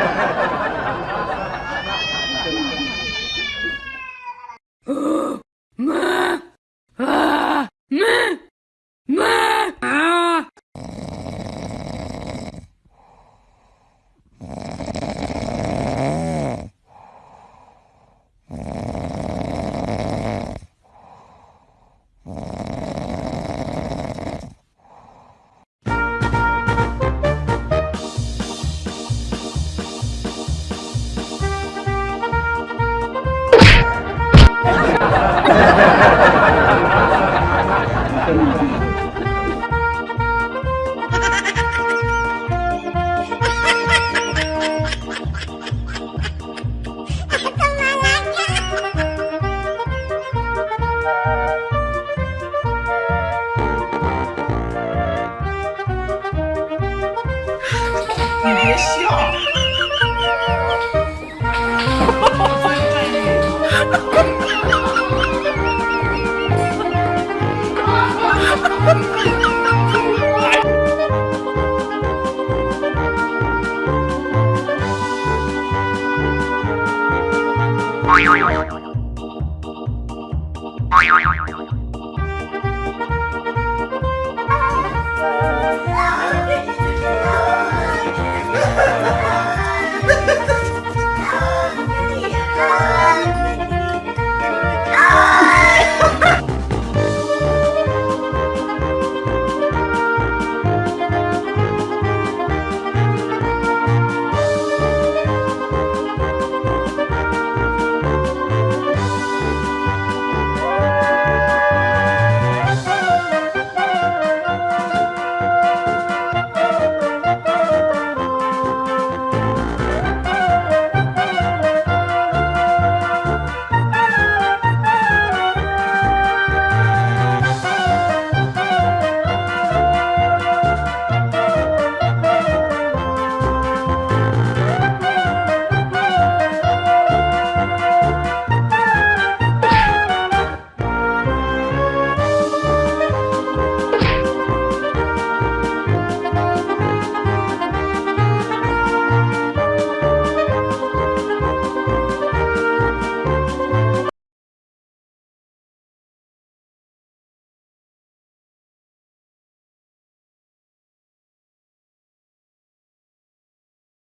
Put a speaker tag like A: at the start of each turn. A: Thank you. 你别笑。Thank you.